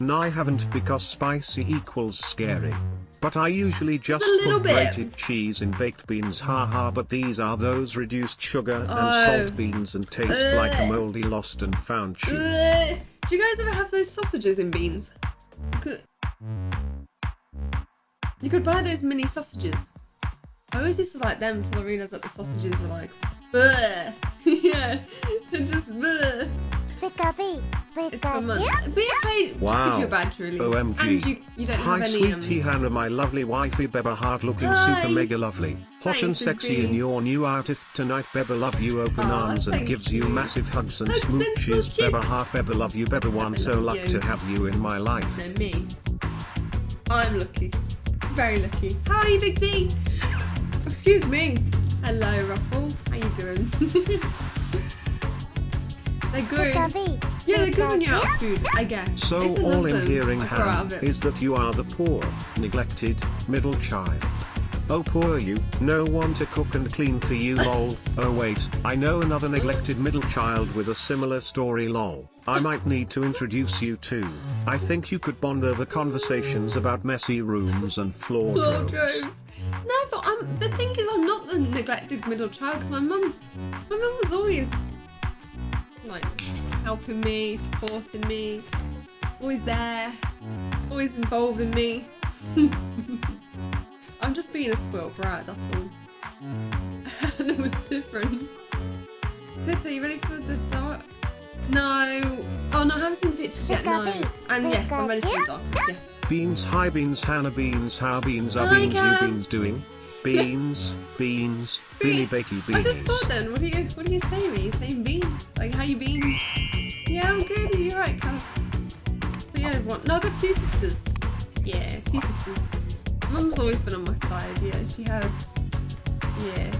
No, I haven't because spicy equals scary. But I usually just, put bit. grated cheese in baked beans haha but these are those reduced sugar and Oh. salt beans and taste uh. like a moldy lost and found uh. cheese. Ugh. Do you guys ever have those sausages in beans? You could buy those mini sausages. I always used to like them until I realised that the sausages were like, yeah, they're just bleh. It's for money. But yeah, pay, just Wow. give you a badge really. OMG. And you, you don't Hi have any. Um, sweetie Hannah my lovely wifey Beba hard looking Hi. super mega lovely. Hot Hi, and sexy in your new outfit tonight Beba love you open Aw, arms and gives you. you. massive hugs and Hugs and smooches. smooches. Beba heart Beba love you Beba one Beba so love luck you. to have you in my life. no, me. I'm lucky. Very lucky. Hi, Big B. Excuse me. Hello, Ruffle. How you doing? they're good. Yeah, they're good when you're out of food, I guess. So used to all I'm hearing I grew out Hannah of it. is that you are the poor, neglected, middle child. Oh poor you, no one to cook and clean for you lol. Oh wait, I know another neglected middle child with a similar story lol. I might need to introduce you to. I think you could bond over conversations about messy rooms and floor Floor droves. droves. No, but I'm, the thing is, I'm not the neglected middle child because my mum, my mum was always like helping me, supporting me, always there, always involving me. I'm just being a spoiled brat, that's all. and it was different. Good, so you ready for the dark? No. Oh no, I haven't seen the pictures yet, no. And yes, I'm ready for the dark. Yes. Beans hi beans Hannah beans how beans are Hi, beans you beans doing? Beans, beans, beanie bakey beans. I just thought then, what do you what do you say me? You saying beans? Like how you been? Yeah, I'm good. Are you alright, Cal? But yeah, one. No, I got two sisters. Yeah, two sisters. Mum's always been on my side. Yeah, she has. Yeah.